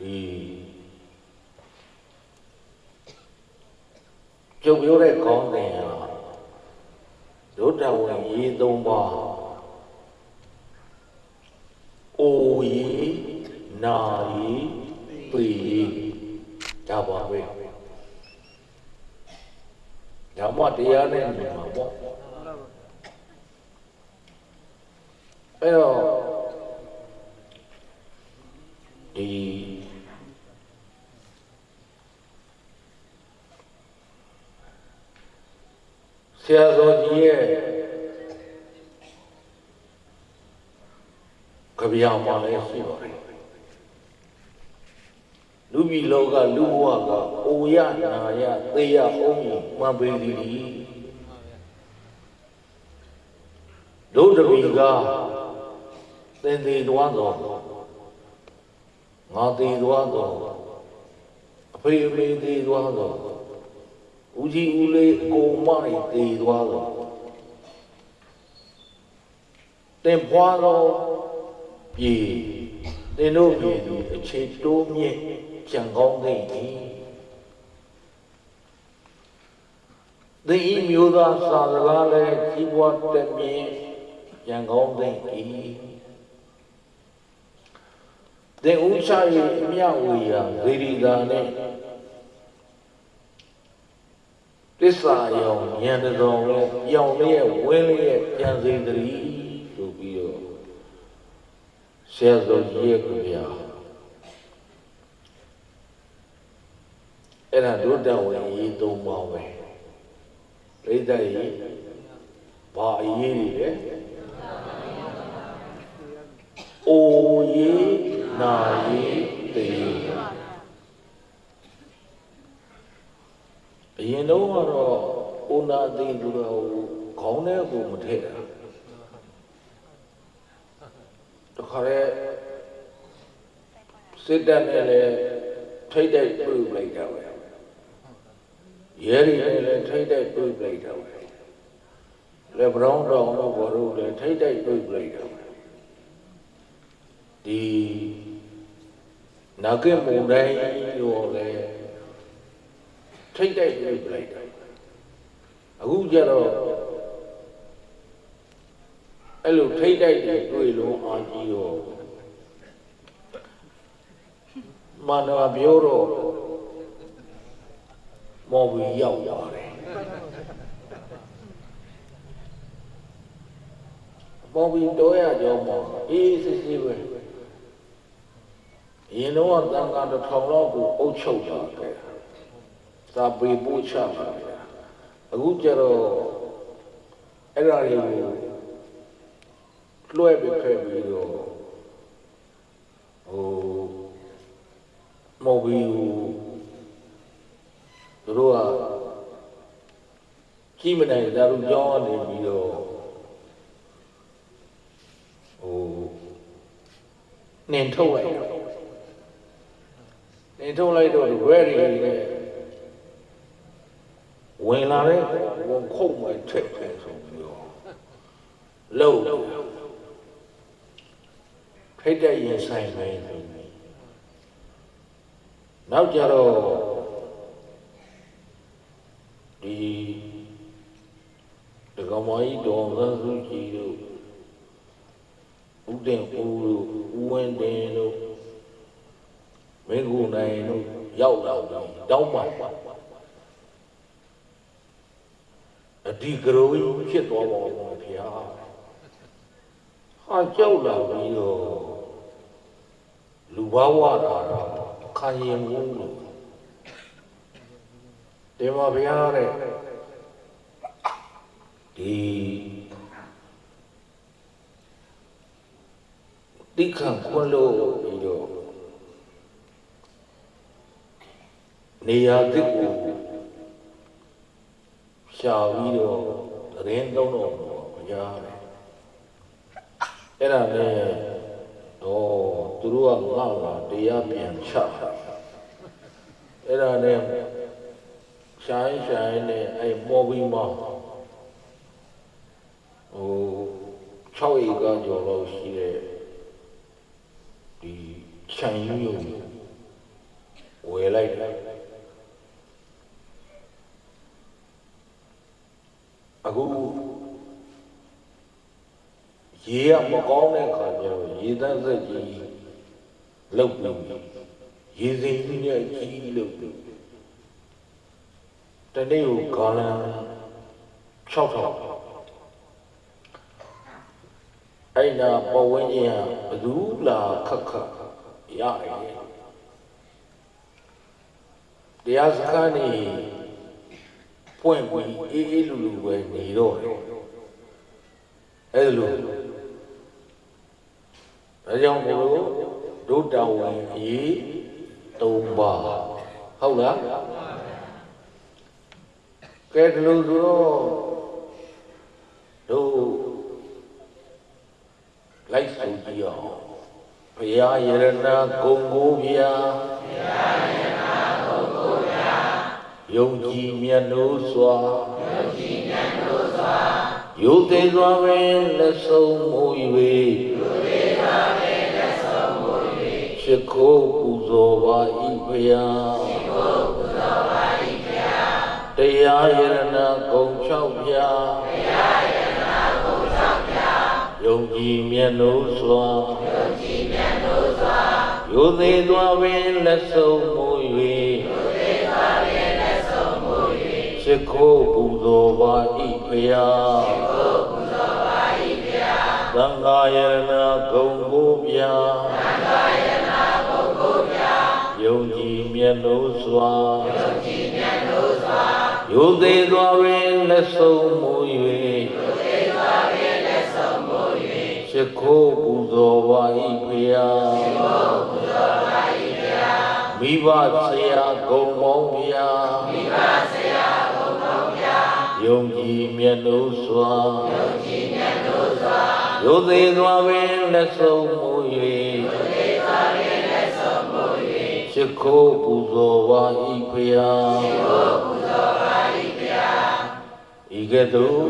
ဒီကျုပ်ပြောတဲ့ကောင်းတယ်ဟာဒုတဝင်ရေးသုံးပါအိုရီနာရီပေရီဒါပါပဲဓမ္မတရားနဲ့ညီမှာပေါ့အဲ့တော့ဒီဆ ရာတော်ကြီးရဲ့ကြပြာမှာလည်းရှိပါတယ်လူပြည်လောကလူဘဝကအိုရနာရသေရအောင်မှန်ပေသည်ဒုဒမိကသင်သေးသွားသောငါသေးသွားသောအဖေအမေသေးသွားသော ဦးကြီးဦးလေးအကုန်မတွေသေးသွားသောတင်ပွားသောပြည်သင်တို့ပြည်သည်အခြေတိုးမြင့်ကြံကောင်းသိ၏သင်ဤမျိုးသားစာစကားလည်းကြီးပွားတက်မြင့်ကြံကောင်းသိ၏သင်ဥချ၏အမြဝေယဗေဒီတာနှ င့်သစ္စာယောင်ဉာဏ်တော်လည်းပြောင်းလျက်ဝင်းလျက်ပြန်စေတည်းဆိုပြီးတော့ဆရာတော်ကြီးရဲ့ကြပြအဲ့ဒါဒုတဝင်ရေးသုံးပါပဲပြိတ္တရေးဘာအရေးတွေလဲအိုရေးနာရေးတေး အရင်တော့ကတော့အိုနာသိသူတော်ခေါင်းထဲကိုမထည့်တာတခါရဲစစ်တပ်နဲ့လည်းထိတ်တိုက်ပြုတ်လိုက်တာပဲရဲတွေနဲ့လည်းထိတ်တိုက်ပြုတ်လိုက်တာပဲလေဘရောင်းတောင်တော့ဘောတို့လည်းထိတ်တိုက်ပြုတ်လိုက်တာပဲဒီနာကေမုန်တိုင်းရောလည်း ထိတ်တိုက်ပြုတ်လိုက်တာအခုကျတော့အဲ့လိုထိတ်တိုက်တွေတွေ့လို့အာကြီးရောမန္တဝပြောတော့မော်ဘီရောက်ပါတယ်မော်ဘီတော့ရကြောင်းမော်အေးစစ်စစ်ပဲရင်တော့တန်ခါတစ်ထောင်လောက်ကိုအုပ်ချုပ်ပါခဲ့ သာပေပို့ချပါခဲ့အခုကျတော့အဲ့ဒါတွေကိုလွှဲပြီးဖက်ပြီးတော့ဟိုမော်ဘီကိုသူတို့ကကြီးမနိုင်ဒါတို့ကြောင်းကနေပြီးတော့ဟိုနင်ထုတ်လိုက်နင်ထုတ်လိုက်တော့ဝဲရီနဲ့ ဝင်လာတဲ့ဝန်ခုတ်မှထက်တယ်ဆိုပြီးတော့လုံးဖိတ်တဲ့ရင်ဆိုင်ပဲနောက်ကြတော့ဒီဒကမကြီးတော်သန်းစုကြည်တို့ဦးတင်ဦးတို့ဦးဝင်းတင်တို့မင်းကူနိုင်တို့ရောက်လာတော့တောင်းပါ အဒီကရိုးဖြစ်သွားပါဘောဗျာဟာကြောက်လာပြီးတော့လူဘဝတာခံရင်မှုလို့ဒီမှာဘုရားတဲ့ဒီတိခံခွန်းလို့ပြီးတော့နေရာတစ်ကို ရှာပြီးတော့သတင်းသုံးတော့ဘုရားတဲ့အဲ့ဒါနဲ့တော့သူတို့ကငါ့မှာတရားပြန်ချအဲ့ဒါနဲ့ရှိုင်းရှိုင်းနဲ့အဲ့မော်ဘီမောဟို6ဧကကျော်လောက်ရှိတဲ့ဒီခြံယူယုံယ်လိုက်တယ် အခုရေကမကောင်းတဲ့ခါကျတော့ရေတန်းစက်ကြီးလုတ်ပြီးရေစိမ်ကြီးနဲ့ကြီးလုတ်ပြီးတနေ့ကိုဂါလန်6000အဲ့နာပဝင်းကြီးဟာဘသူလာခက်ခက်ရတယ်တရားစခန်းနေ ပွင့်ပြီးအေးအေးလူလူပဲနေတော့အဲ့လိုဒါကြောင့်ဘုလိုဒုတဝင်အရေး၃ပါးဟုတ်လားကဲဒီလိုဆိုတော့တို့လိုက်ဆိုကြည့်အောင်ဘုရားယရဏဂုံကိုဗျာဘုရားယရဏဂုံကိုဗျာ ယုံကြည်မြတ်လို့စွာယုံကြည်မြတ်လို့စွာယုသေးစွာပင်လက်ဆုံးမူ၍ယုသေးစွာပင်လက်ဆုံးမူ၍ရှိခိုးပူဇော်ပါ၏ဘုရားရှိခိုးပူဇော်ပါ၏ဘုရားတရားယရဏဂုံ၆ဗျာတရားယရဏဂုံ၆ဗျာယုံကြည်မြတ်လို့စွာယုံကြည်မြတ်လို့စွာယုသေးစွာပင်လက်ဆုံးမူ၍ ရှိခိုးပူဇော်ပါ၏ဘုရားရှိခိုးပူဇော်ပါ၏ဘုရားသံဃာယရဏဂုံကိုဗျာသံဃာယရဏဂုံကိုဗျာယုံကြည်မြတ်လို့စွာယုံကြည်မြတ်လို့စွာယုသေးစွာပင်လက်ဆုံးမူ၍ယုသေးစွာပင်လက်ဆုံးမူ၍ရှိခိုးပူဇော်ပါ၏ဘုရားရှိခိုးပူဇော်ပါ၏ဘုရားမိဘဆရာဂုံမောင်းဗျာမိဘဆရာဂုံမောင်းဗျာ ယုံကြည်မြတ်လို့စွာယုံကြည်မြတ်လို့စွာယုသေးစွာပင်လက်ဆုံးမူ၍ယုသေးစွာပင်လက်ဆုံးမူ၍ရှိခိုးပူဇော်ပါ၏ဘုရားရှိခိုးပူဇော်ပါ၏ဘုရားဤကဲ့သို့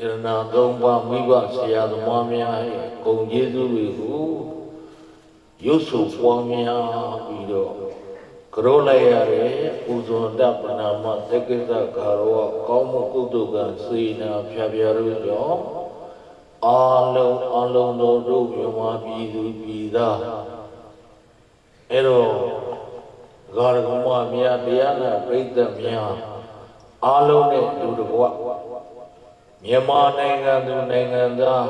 ယရနာသုံးပါးမိဘဆရာသမားများ၏ဂုံကျေးဇူးတွေကိုရုပ်ဆိုပွားများပြီးတော့ ကရောလိုက်ရတဲ့ပူဇော်တပနာမတက္ကိစ္စခါရောကောင်းမှုကုသိုလ်ကစေနာဖြာဖြာတို့ကြောင့်အာလုံးအလုံးတော်တို့မြန်မာပြည်သူပြည်သားအဲ့တော့ဂါရကမမြတ်တရားနာပြိဿများအာလုံးနဲ့လူတကွမြန်မာနိုင်ငံသူနိုင်ငံသား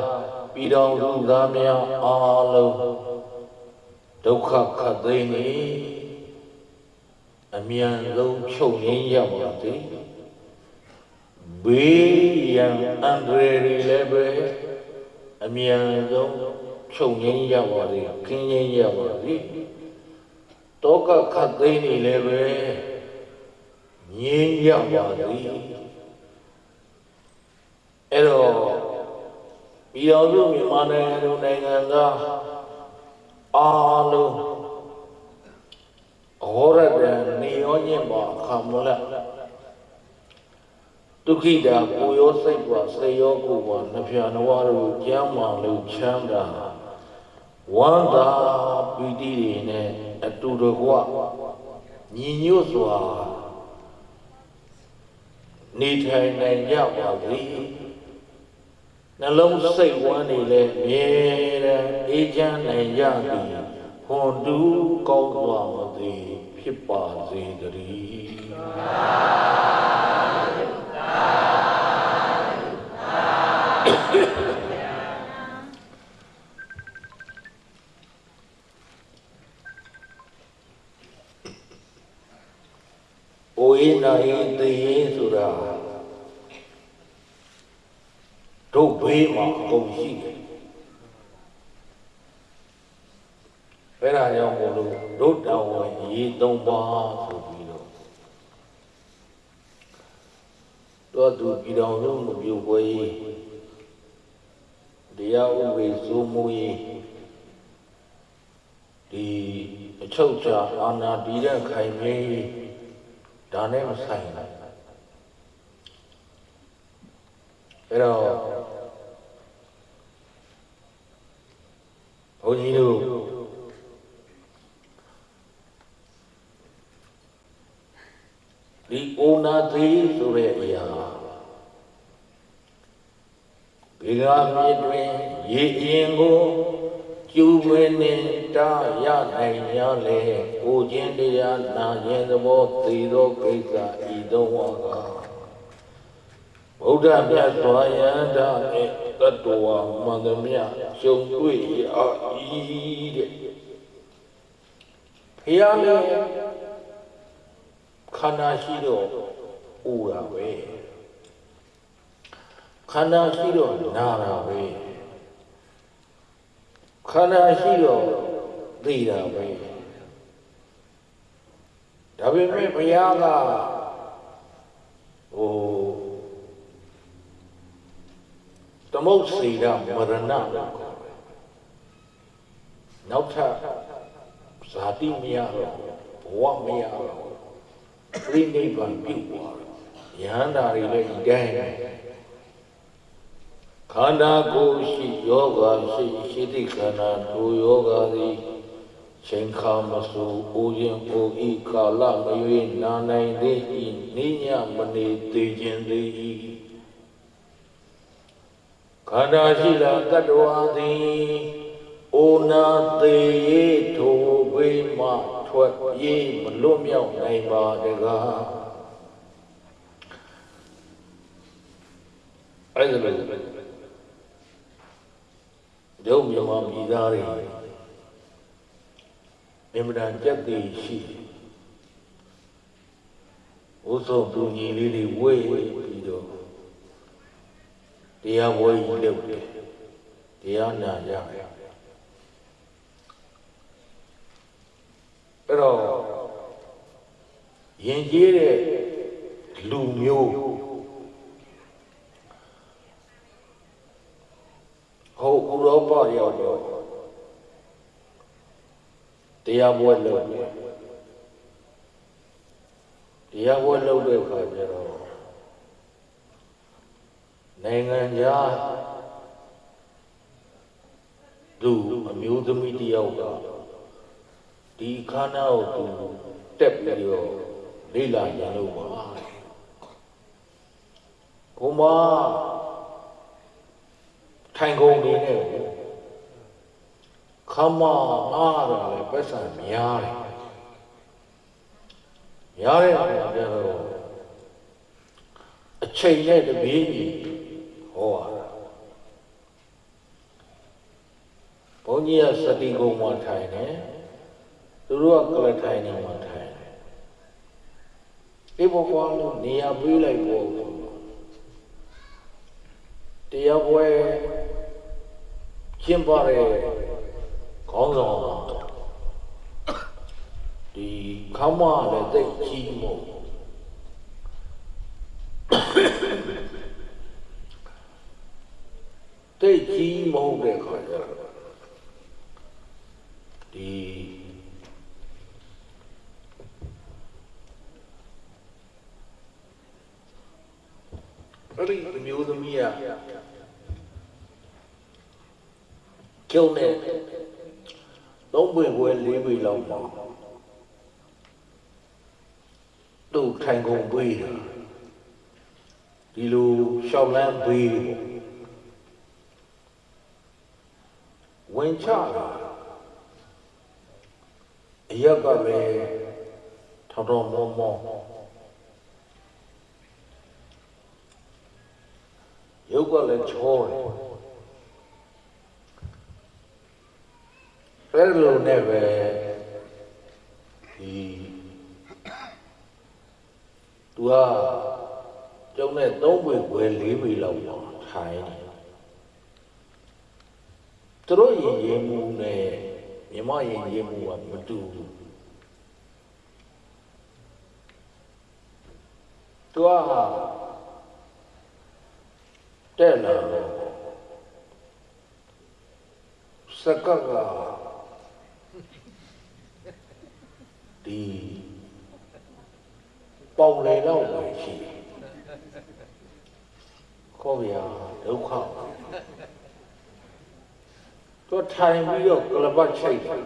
ပြည်တော်သူသားများအာလုံးဒုက္ခခတ်သိမ်းနေ အမြန်ဆုံးချုပ်ငင်းရပါစေဘေးရန်အန္တရာယ်တွေလည်းပဲအမြန်ဆုံးချုပ်ငင်းရပါစေခင်းငင်းရပါစေတောကခတ်သိမ်းနေလည်းပဲငြင်းရပါစေအဲ့တော့ပြည်တော်စုမြန်မာနိုင်ငံလူနိုင်ငံသားအားလုံး ဟောရတဲ့နေရောညင်ပါခမလဒုက္ခိတာကိုရောစိတ်ပါစေရောကိုပါနှပြနဝတို့ကျမ်းမာလို့ချမ်းသာဝန္တာပီတိတွေနဲ့အတူတကွညီညွတ်စွာနေထိုင်နိုင်ကြပါစေနှလုံးစိတ်ဝမ်းနေလဲမြဲတဲ့အေးချမ်းနိုင်ကြသည်ဟွန်တူးကောင်းစွာမသည်ဖြစ်ပါစေတည်း အိုးရင်နာရင်သိရင်ဆိုတာတို့ဘေးမှာအကုန်ရှိတယ်အဲ့ဒါကြောင့်မို့လို့တို့တော်ဝင်ရေ သုံးပါဆိုပြီးတော့တော့သူပြည်တော်လုံးမပြုတ်ပွဲတရားဥပဒေစိုးမိုးရေးဒီအချုပ်ချာအာဏာတည်တဲ့ခိုင်မြဲဒါနဲ့မဆိုင်ဘူးအဲ့တော့ဘုန်းကြီးတို့ ဒီ အိုနာသေးဆိုတဲ့အရာဘေဂာမြေတွင်ရေအရင်ကိုကျူမင်းနှင့်တာရနိုင်ရလေကိုချင်းတရားနာရင်သဘောသေသောကိစ္စဤသောဝါကဗုဒ္ဓမြတ်စွာယန္တာနှင့်တတ္တဝါမန္တမြရှုံတွေ့အာဤတဲ့ဖျားလည်းခ န္ဓာရှိတော့ဥတာပဲခန္ဓာရှိတော့နာတာပဲခန္ဓာရှိတော့သိတာပဲဒါပေမဲ့ဘုရားကဟိုသမုတ်စေရမရဏနောက်ထပ်ဇာတိမရတော့ဘဝမရတော့ ပြိနိဗ္ဗာန်ပြုသွားတယ်ယဟန္တာတွေလည်းဒီတိုင်းခန္ဓာကိုယ်ရှိယောဂရှိရှိတိခန္ဓာတို့ယောဂသည်ချိန်ခါမဆူအိုရင်အိုဤကာလမရွေးနာနိုင်သေးဤနိညာမနေသေးခြင်းသေးဤခန္ဓာရှိလာတတ္တဝါသည်အိုနာသေးရေထိုဝိမ ထွက်ပြေးမလွတ်မြောက်နိုင်ပါတကားအဲ့ဒါလည်းဒုမြန်မာပြည်သားတွေအင်မတန်ကြက်တည်ရှိဥဆုံးသူညီလေးတွေဝေးပြီးတော့တရားဝဲကြီးလုပ်တယ်တရားနာကြတယ်အဲ့တော့ ယဉ်ကျေးတဲ့လူမျိုးဟိုဥရောပရောက်တော့တရားပွဲလုပ်တယ်တရားပွဲလုပ်တဲ့အခါကျတော့နိုင်ငံခြားသူအမျိုးသမီးတယောက်ကဒီခန္ဓာကိုသူတက်ပြီးတော့ လေ့လာရလို့ပါဘုမထိုင်ကုန်နေနဲ့ခမအားတာလည်းပတ်စံများတယ်များတဲ့အခါကျတော့အချိန်နဲ့တပြေးညီဟောရတာဘုန်းကြီးကစတိကုံမှာထိုင်တယ်သူတို့ကကလထိုင်နေမှာထိုင် တယ်ဒီဘကွာလို့နေရာပေးလိုက်ပေါ့တရားပွဲကျင်းပတဲ့ခေါင်းဆောင်ဒီခမလည်းသိကြီးမို့သိကြီးမဟုတ်တဲ့ခါကျတော့ဒီအဲ့ဒီအမျိုးသမီးက ကျုံနဲ့သုံးပွင့်ခွဲလေးပွင့်လောက်ပါသူ့ထိုင်ကုန်ပေးတာဒီလိုရှောက်လန်းပေးပေါ့ဝင်ချတာအရက်ကလည်းထောင်တော်မောမောရုပ်ကလည်းချောတယ် အဲ့လိုနဲ့ပဲဒီသူကကျုံနဲ့၃ပွေခွဲ၄ပွေလောက်ပေါ့ထိုင်တယ်သူတို့ရင်ရင်မှုနဲ့မြမရင်ရင်မှုကမတူဘူးသူကတဲ့လာတော့စကက ဒီပေါင်လေတော့ပဲရှိတယ်ခေါ်ရဒုက္ခသူထိုင်ပြီးတော့ကလပတ်ချိတ်တယ်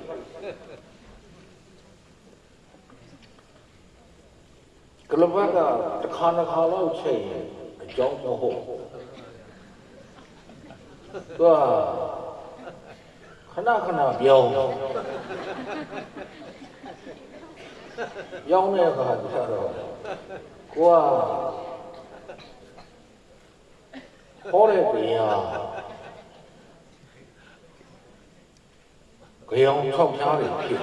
ကလဘကတစ်ခါတစ်ခါလောက်ချိန်ရင်အကြောင်းမဟုတ်သူကခဏခဏပြောင်း ပြောင်းတဲ့အခါကျတော့ကိုကဟောတဲ့တရားကြောင်၆ဖြားတွေဖြစ်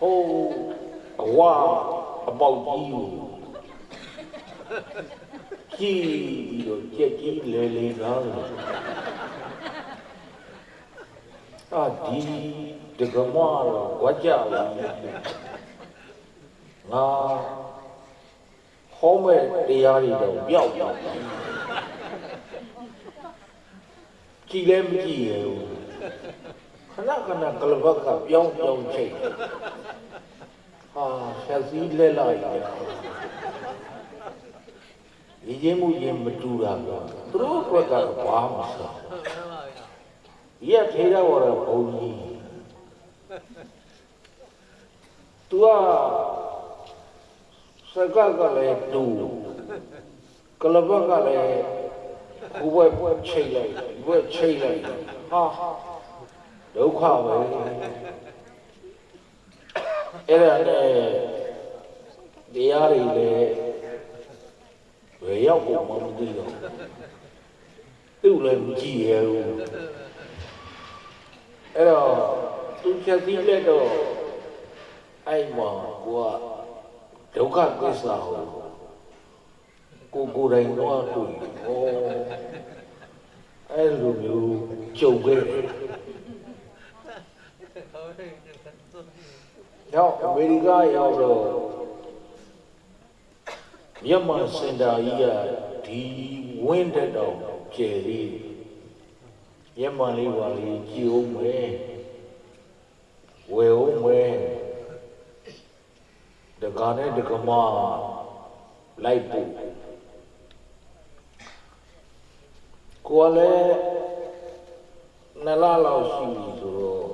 ဟိုအဝအပေါက်ကြီးကိုကြည့်ပြီးတော့ကြက်ကြီးလေလေကားလို့အာဒီ ဒကမတော့ဝကြလာငါဟောမဲ့တရားတွေတော့ပြောက်ပြောက်ကြည်လည်းမကြည့်ရဘူးခဏခဏကလဘကပြောင်းပြောင်းချိန်ဟာဆက်စည်းလက်လိုက်တယ်ဒီချင်းမှုချင်းမတူတာကသူတို့ဘက်ကဘာမှမဆောဒီကထေရဝရဘုံကြီး तू ကစကကလည်းတူကလဘကလည်းဘဝဘဝချိန်လိုက်ဘဝချိန်လိုက်ဟာဒုက္ခပဲအဲ့ဒါနဲ့တရားတွေလည်းဘယ်ရောက်ဖို့မှမသိတော့သူ့လည်းမကြည့်ရဘူးအဲ့တော့ သူချက်ပြီးလက်တော့အဲ့မှာကိုကဒုက္ခသစ္စာကိုကိုကိုယ်တိုင်တော့တွေ့ဩအဲ့လိုမျိုးကြုံခဲ့တယ်ရောက်အမေရိကရောက်တော့မြန်မာစင်တာကြီးကဒီဝင်းတက်တော့ကျယ်လေးမြန်မာလေးပါလေးကြည်အောင်မယ် ဝယ်အောင်မယ်တကာနဲ့တကမလိုက်ပို့ကိုယ်လည်းနလလောက်ရှိပြီဆိုတော့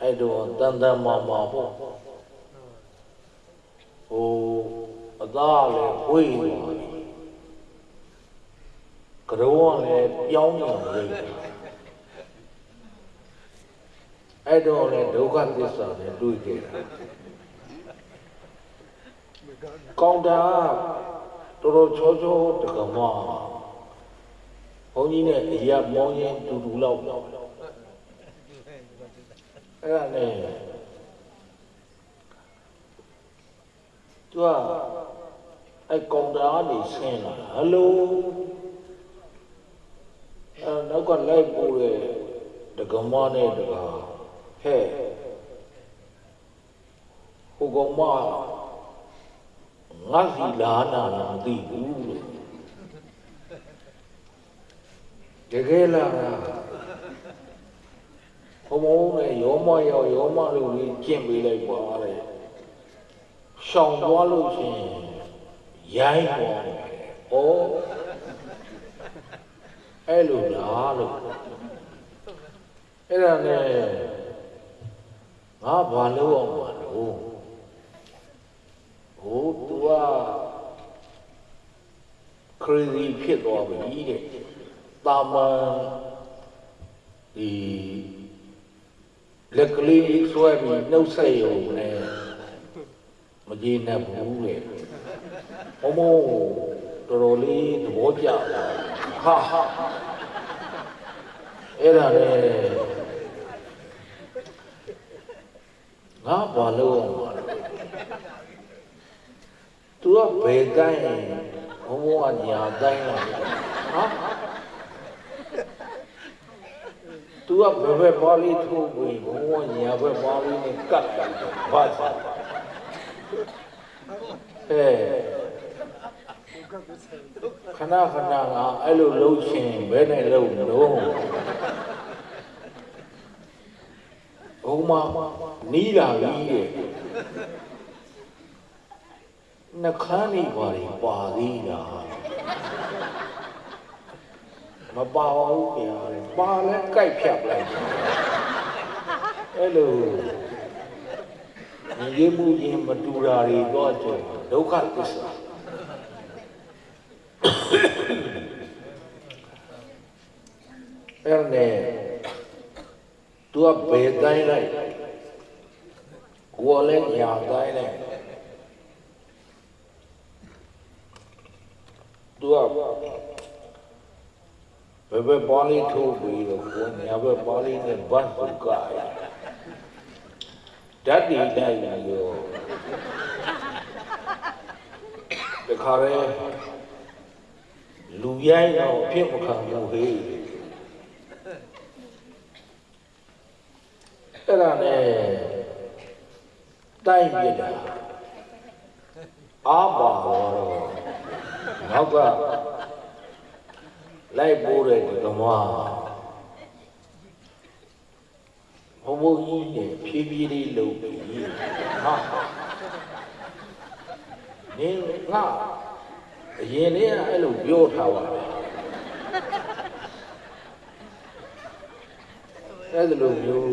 အဲ့တော့တန်တန်မာမာပေါ့ဟိုအသားလည်းဝေးသွားပြီကရုံးကလည်းပြောင်းနေတယ် အဲ့တော့လည်းဒုက္ခသစ္စာနဲ့တွေ့ကြတာကောင်းတာတော်တော်ချောချောတကမဘုန်းကြီးနဲ့အရာမောင်းရင်တူတူလောက်အဲ့ဒါနဲ့သူကအဲ့ကောင်းတာကနေဆင်းလာဟယ်လိုအဲ့နောက်ကလိုက်ပို့တဲ့တကမနဲ့တက ဟဲ့ဟိုကောင်မငါစီလာနာလားမသိဘူးလို့တကယ်လားဘုံဘုံနဲ့ရောမရောက်ရောမလို့ကြီးကျင့်ပေးလိုက်ပါတဲ့ရှောင်သွားလို့ရှိရင်ရိုင်းသွားတယ်ဩအဲ့လိုလားလို့အဲ့ဒါနဲ့ ငါဘာလို့အောင်ပါလို့ဟိုသူက crazy ဖြစ်သွားပြီတဲ့တာမန်ဒီလက်ကလေးဆွဲပြီးနှုတ်ဆက်ရုံနဲ့မကြည့်နဲ့ဘူးလေဘုံဘုံတော်တော်လေးသဘောကျသွားဟာဟာအဲ့ဒါနဲ့ ငါဘာလို့အောင်ပါလဲသူကဘယ်တိုင်းဘုံဘုံကညာတိုင်းလားဟာသူကဘယ်ဘက်ပါလေးထိုးပြီးဘုံဘုံညာဘက်ပါလေးနဲ့ကတ်တယ်ဘာသာအဲခဏခဏကအဲ့လိုလှုပ်ရှင်ဘယ်နဲ့လှုပ်လို့ဘုံမ နီးလာပြီတဲ့နှခမ်းနေပါလေပါသေးလားမပါဘူးခင်ဗျာပါလဲကြိုက်ဖြတ်လိုက်အဲ့လိုညီရေးမှုချင်းမတူတာတွေတော့ကျုံဒုက္ခသစ္စာအဲ့နဲ့သူကဘယ်တိုင်းလိုက် ကိုယ်လည်းညာတိုင်းလိုက်သူကဘယ်ဘက်ပါဠိထုတ်ပြီးတော့ကိုယ်ညာဘက်ပါဠိနဲ့ဘတ်ပုကရဓာတ်ဒီတိုင်းရောတခါရဲလူရိုင်းတော့ဖြစ်မခံဘူးဟေးအဲ့ဒါနဲ့ တိုက်ပြတာအာပါတော့နောက်ကလိုက်ပိုးတဲ့ဓမ္မဘုံဘုံကြီးနဲ့ဖြည်းဖြည်းလေးလုပ်ပြီးဟာနင်းငါအရင်လေးကအဲ့လိုပြောထားပါပဲအဲ့လိုမျိုး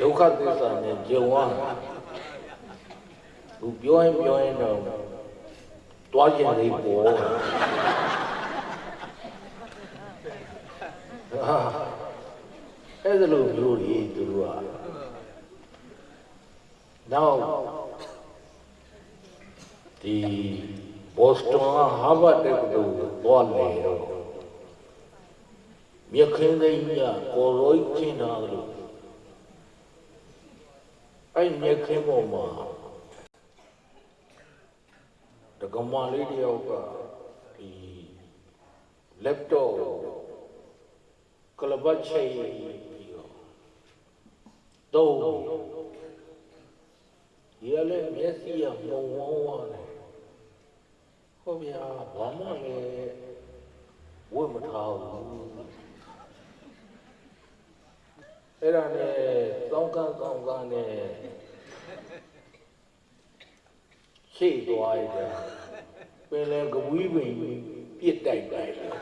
ဒုက္ခသစ္စာနဲ့ကြုံရ သူပြောရင်ပြောရင်တော့တွားကျင်လေးပေါ်ဟာအဲ့ဒါလိုမျိုးကြီးသူတို့ကနောက်ဒီဘော့စတွန်ကဟာဗတ်တက္ကသိုလ်ကိုသွားနေတော့မြက်ခင်းသိန်းကြီးကကိုရိုးချင်းတာလို့အဲ့မြက်ခင်းပေါ်မှာတ က္ကမလေးတယောက်ကဒီ laptop ကလဘတ်ချိတ်ပြီးတော့တော့ဒီကလည်းမျက်စိကမှုံဝန်းဝန်းတယ်ဟုတ်ဗျာဘာမှလည်းဝတ်မထားဘူးအဲ့ဒါနဲ့တောင်းကန်းကောင်းကန်းနဲ့ရှိသွားရတယ် ပင်လယ်ကဝီးပင်ပြစ်တိုက်တိုက်တယ်